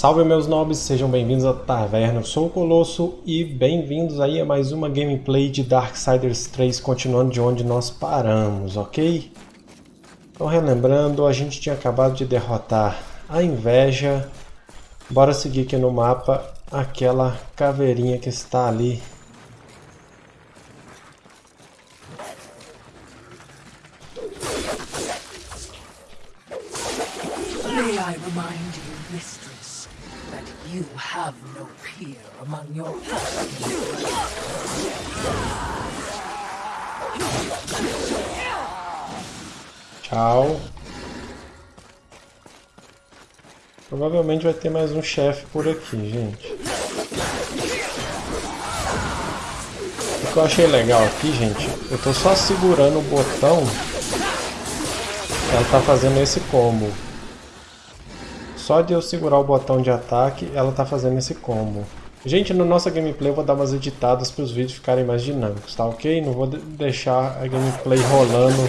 Salve meus nobres, sejam bem-vindos à Taverna, eu sou o Colosso e bem-vindos aí a mais uma gameplay de Darksiders 3, continuando de onde nós paramos, ok? Então relembrando, a gente tinha acabado de derrotar a Inveja, bora seguir aqui no mapa aquela caveirinha que está ali. I remind you, that you have no peer among your Tchau. Provavelmente vai ter mais um chefe por aqui, gente. O que eu achei legal aqui, gente, eu tô só segurando o botão ela tá fazendo esse combo. Só de eu segurar o botão de ataque, ela tá fazendo esse combo. Gente, na nossa gameplay eu vou dar umas editadas para os vídeos ficarem mais dinâmicos, tá ok? Não vou deixar a gameplay rolando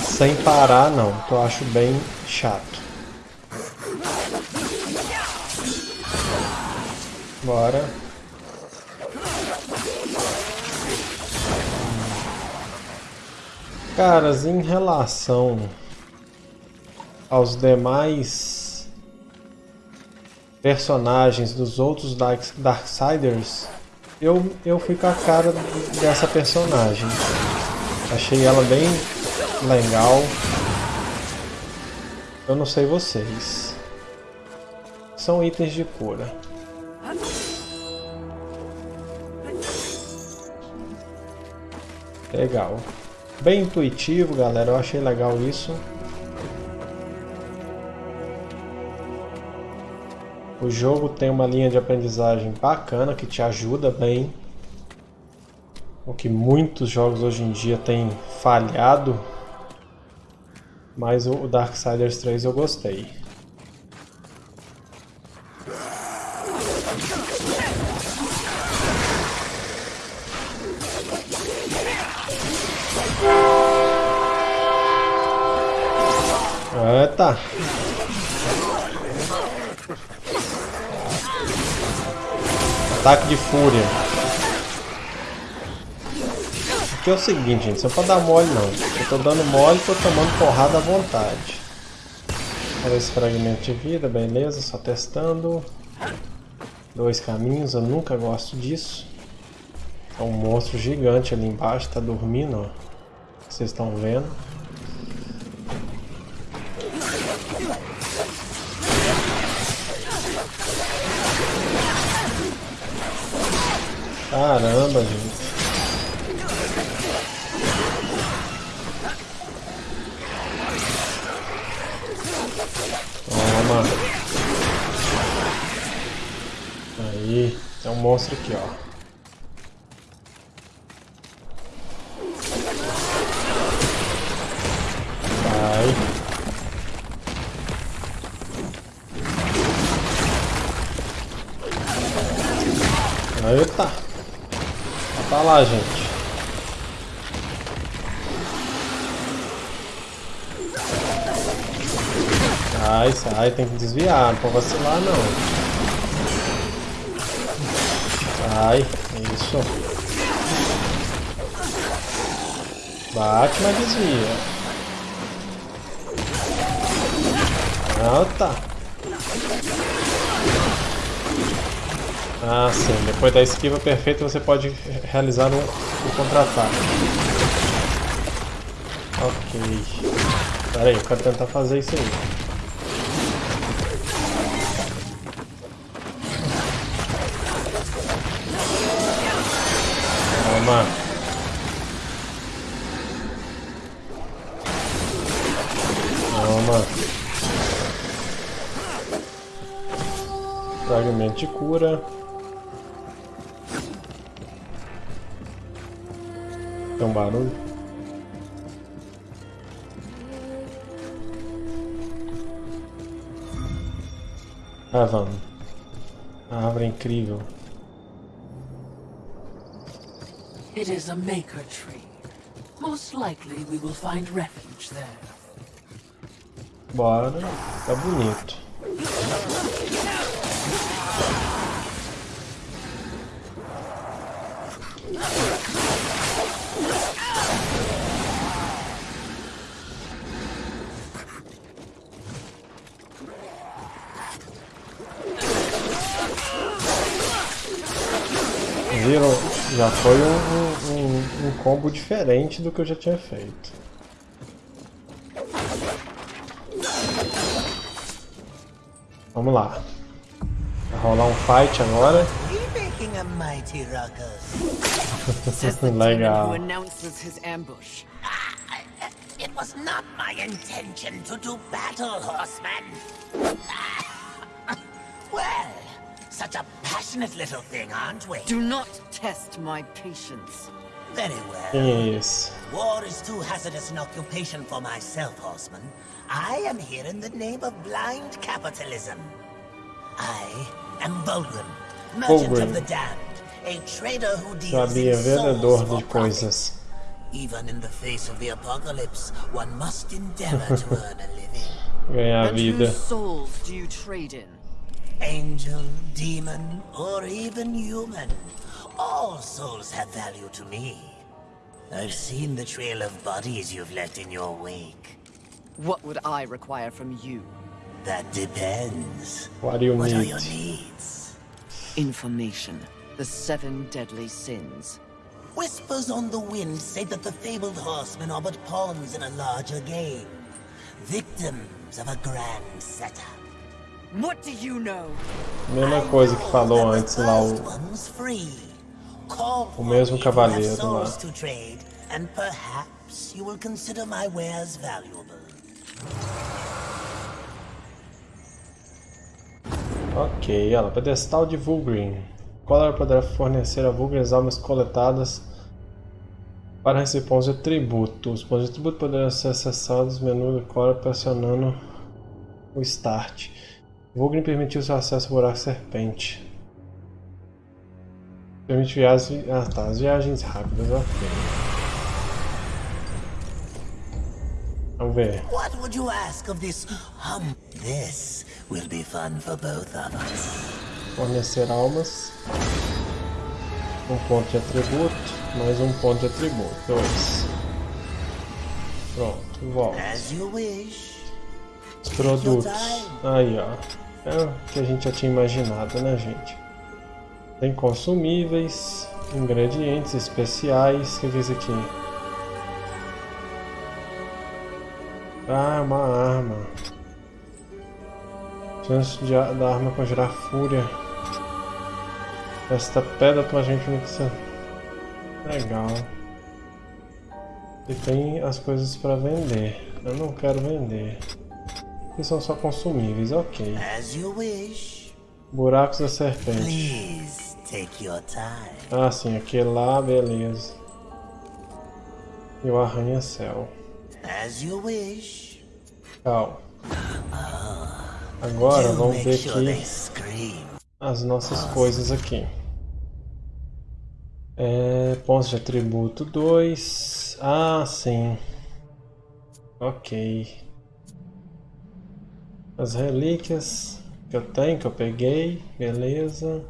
sem parar não, que eu acho bem chato. Bora. Caras, em relação aos demais personagens dos outros Dark, Darksiders, eu, eu fui com a cara dessa personagem. Achei ela bem legal. Eu não sei vocês. São itens de cura. Legal. Bem intuitivo, galera. Eu achei legal isso. O jogo tem uma linha de aprendizagem bacana que te ajuda bem. O que muitos jogos hoje em dia têm falhado. Mas o Darksiders 3 eu gostei. Eita! Ataque de fúria. Aqui é o seguinte, gente, você pode dar mole não. Eu tô dando mole tô tomando porrada à vontade. Olha esse fragmento de vida, beleza, só testando. Dois caminhos, eu nunca gosto disso. É um monstro gigante ali embaixo, tá dormindo, ó. Vocês estão vendo. Caramba, gente. Toma. Aí, tem um monstro aqui, ó. Vai. Eita! Tá lá, gente. Sai, sai, tem que desviar, não pode vacilar não. Sai, isso. Bate, mas desvia. Ah, tá. Ah, sim. Depois da esquiva perfeita você pode realizar um, um contra-ataque. Ok. Pera aí, eu quero tentar fazer isso aí. Toma. Toma. Fragmento de cura. Tem um barulho. Ah, vamos. A árvore é incrível. It is a maker tree. Most likely we will find refuge there. Bora. Tá bonito. Viram? Já foi um, um, um combo diferente do que eu já tinha feito. Vamos lá. Vai rolar um fight agora. Legal. It was not my intention to do battle, horseman. well, such a passionate little thing, aren't we? Do not test my patience. Very well. Yes. War is too hazardous an occupation for myself, horseman. I am here in the name of blind capitalism. I am Volgrim, merchant Volgrim. of the damned, a trader who deals Sabia, in souls vendedor for de profit. coisas. Even in the face of the apocalypse, one must endeavor to earn a living. Ganhar and vida. whose souls do you trade in? Angel, demon, or even human. All souls have value to me. I've seen the trail of bodies you've left in your wake. What would I require from you? That depends. What do you What are need? your needs? Information. The seven deadly sins. Whispers on the wind say that the fabled horsemen are but pawns in a larger game. Victims of a grand setup. Mesma coisa que falou antes lá o. O mesmo cavaleiro lá. and perhaps you will consider my wares valuable. Ok, ela. Pedestal de Vulgrim. Collar poderá fornecer a Vulgrim as almas coletadas para receber pontos de tributo. Os pontos de tributo poderão ser acessados no menu do Collar pressionando o Start. Vulgrim permitiu seu acesso ao buraco serpente. Permite viagens. Ah tá, as viagens rápidas, ok. Vamos ver. What would you ask of this hum? This will be fun for both of us. Fornecer almas. Um ponto de atributo. Mais um ponto de atributo. Dois. Pronto, volta. As you wish. Os produtos. Aí, ó. É o que a gente já tinha imaginado, né, gente? Tem consumíveis, ingredientes especiais. O que é isso aqui? Ah, uma arma. Chance de, a- da arma conjurar fúria. Esta pedra automaticamente fixa. Legal. E tem as coisas para vender. Eu não quero vender. E são só consumíveis, ok. Buracos da serpente. Please take your time. Ah, sim, aquele lá, beleza. E o arranha-céu. As you wish. Tchau. Agora vamos ver aqui as nossas coisas aqui. É, pontos de atributo 2. Ah, sim. Ok. As relíquias que eu tenho, que eu peguei. Beleza.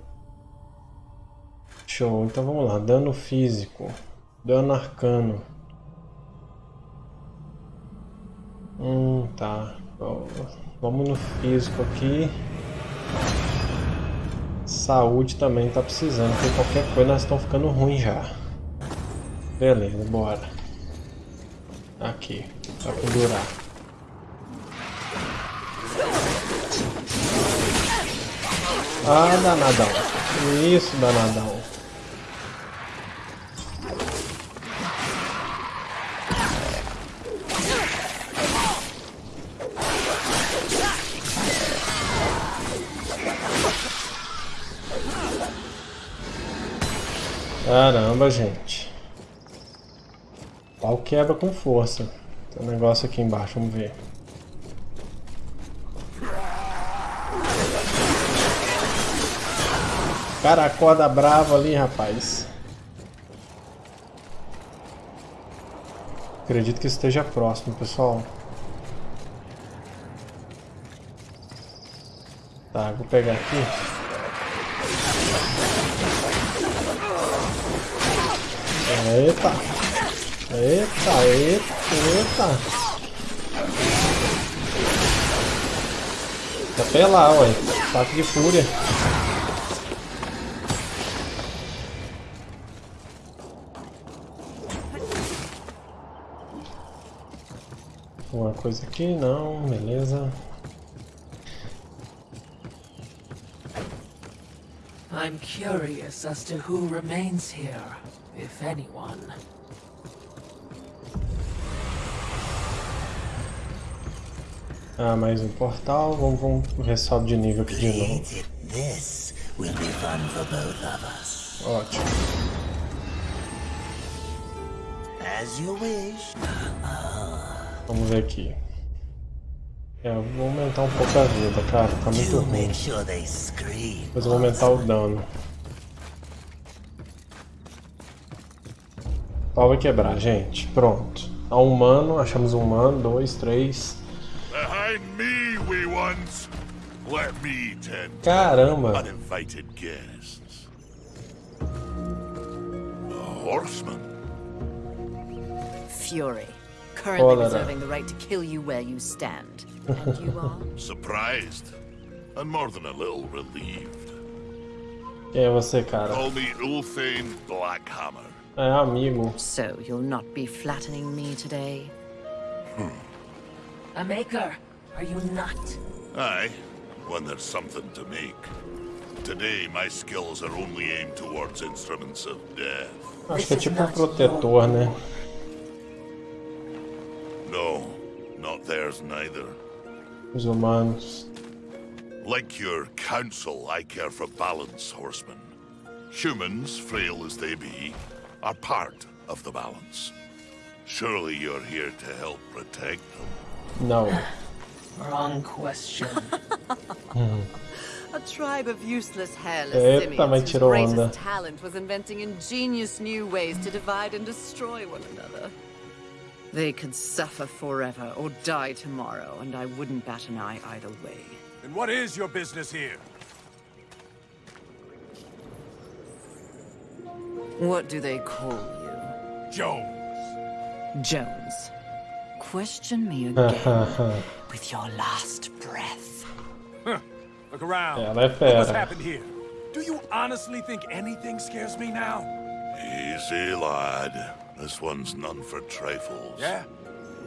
Show. Então vamos lá. Dano físico. Dano arcano. Hum, tá. Vamos no físico aqui. Saúde também tá precisando, porque qualquer coisa nós estamos ficando ruim já. Beleza, bora. Aqui, pra pendurar. Ah, danadão. Isso, danadão. Caramba, gente. Pau quebra com força. Tem um negócio aqui embaixo, vamos ver. Cara, acorda bravo ali, rapaz. Acredito que esteja próximo, pessoal. Tá, vou pegar aqui. Eita! Eita, eita, eita! Até lá, ué. Ataque de fúria. Coisa aqui? Não, beleza. I'm curious as to who remains here, if anyone. Ah, mais um portal. Vamos, vamos sobe de nível aqui de novo. This will be fun for both of us. Ótimo. As you wish. Vamos ver aqui. É, eu vou aumentar um pouco a vida, cara. Tá muito To ruim. Depois eu vou aumentar o dano. O pau vai quebrar, gente. Pronto. Tá um humano, achamos um humano. Dois, três. Behind me, wee ones. Let me tend to Caramba! uninvited guests. A horseman. Fury, currently Cólera. reserving the right to kill you where you stand. And you are? Surprised. And more than a little relieved. Quem é você, cara? Call me Ulthane Blackhammer. É amigo. So you'll not be flattening me today? Hmm. A maker, are you not? Aye, when there's something to make. Today, my skills are only aimed towards instruments of death. Acho que é tipo um protetor, né? Not theirs neither. Os humanos. Like your council, I care for balance, horsemen. Humans, frail as they be, are part of the balance. Surely you're here to help protect them. No. Wrong question. A tribe of useless, hairless Eita, simians mas whose greatest talent was inventing ingenious new ways to divide and destroy one another. They could suffer forever or die tomorrow, and I wouldn't bat an eye either way. And what is your business here? What do they call you? Jones. Jones. Question me again with your last breath. Look around. Ela é Look uh, what's happened here. Do you honestly think anything scares me now? Easy, lad. This one's none for trifles. Yeah?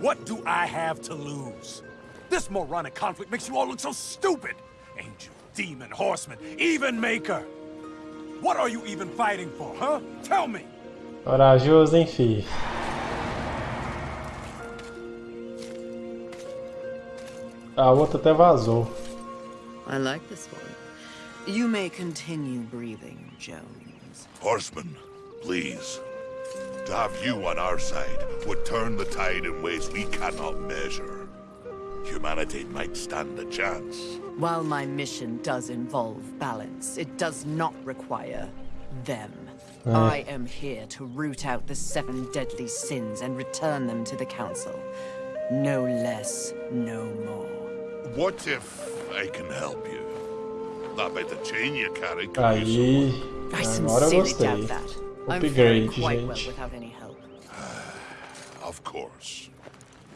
What do I have to lose? This moronic conflict makes you all look so stupid. Angel, demon, horseman, even maker. What are you even fighting for, huh? Tell me. Corajoso, hein, fi? A outra até vazou. I like this one. You may continue breathing, Jones. Horsemen, please. To have you on our side would turn the tide in ways we cannot measure. Humanity might stand a chance. While my mission does involve balance, it does not require them. I am here to root out the seven deadly sins and return them to the Council. No less, no more. What if I can help you? That by the chain you carry could be Aí. I Agora eu sincerely doubt that. I'm faring Upgrade, quite well gente. without any help. Of course.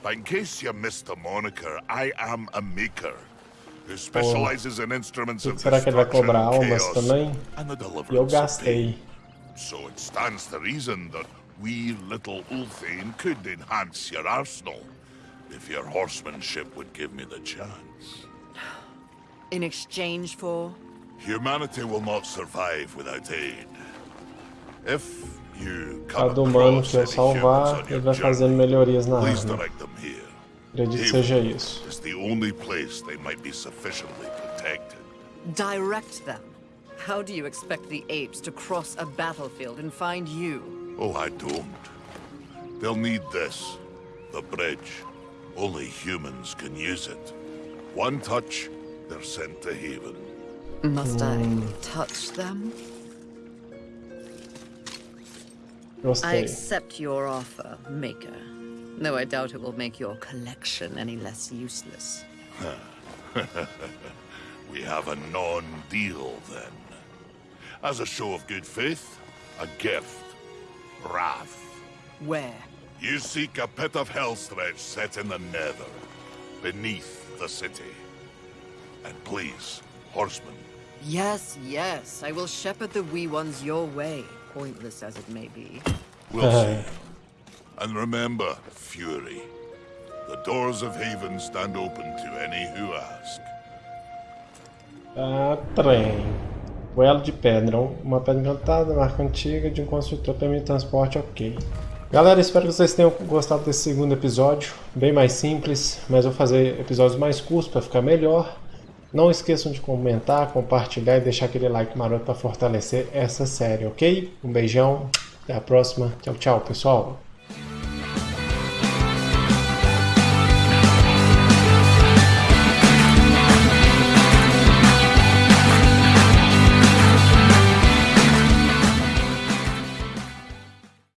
But in case you missed the moniker, I am a maker who specializes in instruments of Será que ele vai destruction cobrar and almas chaos também? and the E eu deliverance of gastei. pain. So it stands to reason that we little Ulthane could enhance your arsenal if your horsemanship would give me the chance. In exchange for... Humanity will not survive without aid. If you come humano across que eu any humans salvar, ele your vai fazendo melhorias na please arma. direct them here. Acredito que seja isso. It's the only place they might be sufficiently protected. Direct them. How do you expect the apes to cross a battlefield and find you? Oh, I don't. They'll need this. The bridge. Only humans can use it. One touch, they're sent to haven. Must I touch them? I accept your offer, Maker. Though I doubt it will make your collection any less useless. We have a non-deal then. As a show of good faith, a gift. Wrath. Where? You seek a pit of hellstretch set in the nether, beneath the city. And please, horsemen, Yes, yes. I will shepherd the wee ones your way, pointless as it may be. we'll see. And remember, Fury, the doors of Haven stand open to any who ask. Ah, trem. Duelo de pedra. Uma pedra encantada, marca antiga de um construtor permite transporte, ok. Galera, espero que vocês tenham gostado desse segundo episódio. Bem mais simples, mas vou fazer episódios mais curtos para ficar melhor. Não esqueçam de comentar, compartilhar e deixar aquele like maroto para fortalecer essa série, ok? Um beijão, até a próxima. Tchau, tchau, pessoal.